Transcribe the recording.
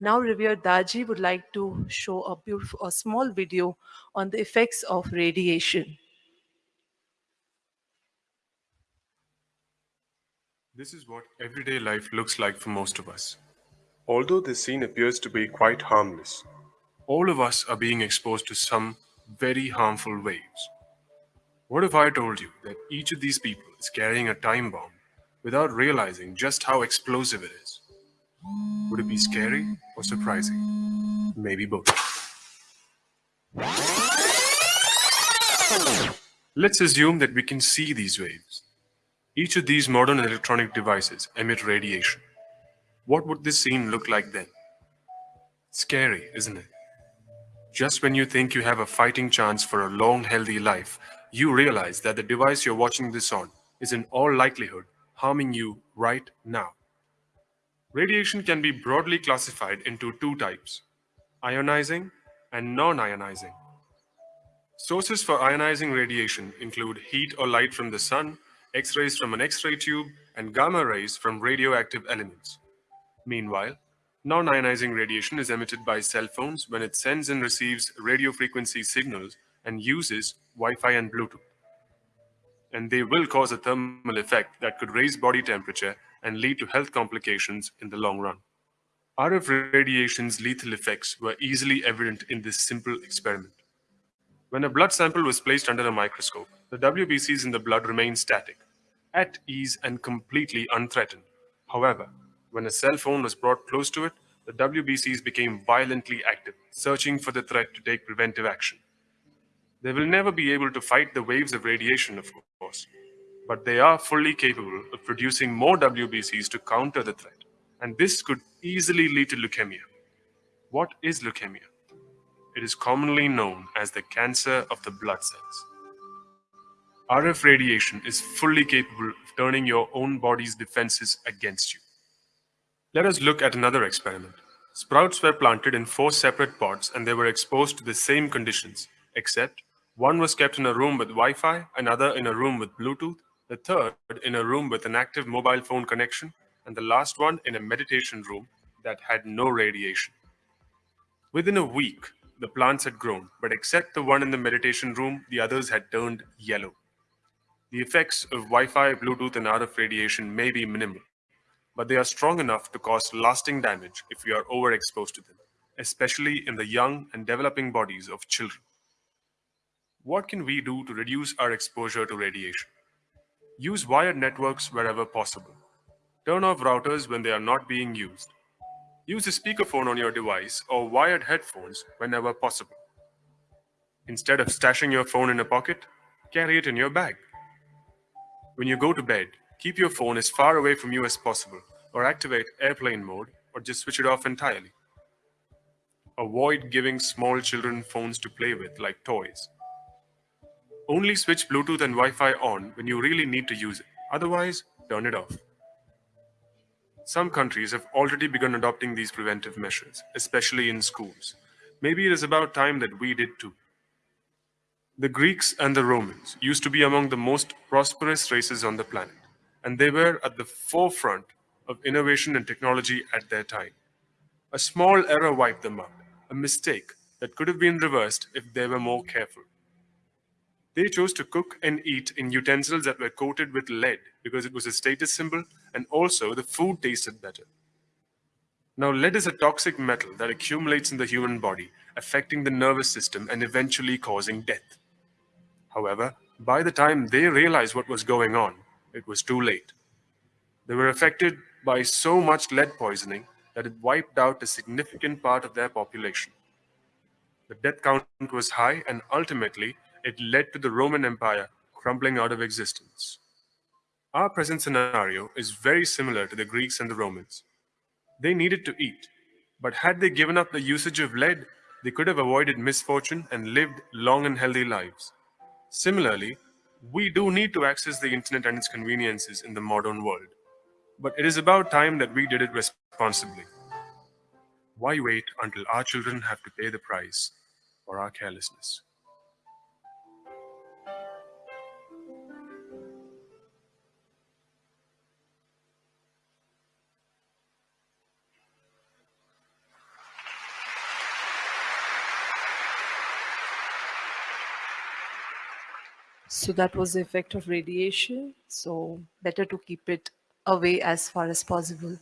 Now, revered Daaji would like to show a beautiful, a small video on the effects of radiation. This is what everyday life looks like for most of us. Although this scene appears to be quite harmless, all of us are being exposed to some very harmful waves. What if I told you that each of these people is carrying a time bomb without realizing just how explosive it is? Would it be scary or surprising? Maybe both. Let's assume that we can see these waves. Each of these modern electronic devices emit radiation. What would this scene look like then? Scary, isn't it? Just when you think you have a fighting chance for a long, healthy life, you realize that the device you're watching this on is in all likelihood harming you right now. Radiation can be broadly classified into two types, ionizing and non-ionizing. Sources for ionizing radiation include heat or light from the sun, X-rays from an X-ray tube, and gamma rays from radioactive elements. Meanwhile, non-ionizing radiation is emitted by cell phones when it sends and receives radio frequency signals and uses Wi-Fi and Bluetooth. And they will cause a thermal effect that could raise body temperature and lead to health complications in the long run. RF radiation's lethal effects were easily evident in this simple experiment. When a blood sample was placed under a microscope, the WBCs in the blood remained static, at ease and completely unthreatened. However, when a cell phone was brought close to it, the WBCs became violently active, searching for the threat to take preventive action. They will never be able to fight the waves of radiation, of course, but they are fully capable of producing more WBCs to counter the threat. And this could easily lead to leukemia. What is leukemia? It is commonly known as the cancer of the blood cells. RF radiation is fully capable of turning your own body's defenses against you. Let us look at another experiment. Sprouts were planted in four separate pots and they were exposed to the same conditions, except one was kept in a room with Wi-Fi, another in a room with Bluetooth, the third in a room with an active mobile phone connection, and the last one in a meditation room that had no radiation. Within a week, the plants had grown, but except the one in the meditation room, the others had turned yellow. The effects of Wi-Fi, Bluetooth, and RF radiation may be minimal, but they are strong enough to cause lasting damage if we are overexposed to them, especially in the young and developing bodies of children. What can we do to reduce our exposure to radiation? Use wired networks wherever possible. Turn off routers when they are not being used. Use a speakerphone on your device or wired headphones whenever possible. Instead of stashing your phone in a pocket, carry it in your bag. When you go to bed, keep your phone as far away from you as possible or activate airplane mode or just switch it off entirely. Avoid giving small children phones to play with like toys. Only switch Bluetooth and Wi-Fi on when you really need to use it. Otherwise, turn it off. Some countries have already begun adopting these preventive measures, especially in schools. Maybe it is about time that we did too. The Greeks and the Romans used to be among the most prosperous races on the planet, and they were at the forefront of innovation and technology at their time. A small error wiped them out, a mistake that could have been reversed if they were more careful. They chose to cook and eat in utensils that were coated with lead because it was a status symbol and also the food tasted better. Now, lead is a toxic metal that accumulates in the human body, affecting the nervous system and eventually causing death. However, by the time they realized what was going on, it was too late. They were affected by so much lead poisoning that it wiped out a significant part of their population. The death count was high and ultimately it led to the Roman Empire crumbling out of existence. Our present scenario is very similar to the Greeks and the Romans. They needed to eat, but had they given up the usage of lead, they could have avoided misfortune and lived long and healthy lives. Similarly, we do need to access the internet and its conveniences in the modern world. But it is about time that we did it responsibly. Why wait until our children have to pay the price for our carelessness? So that was the effect of radiation. So better to keep it away as far as possible.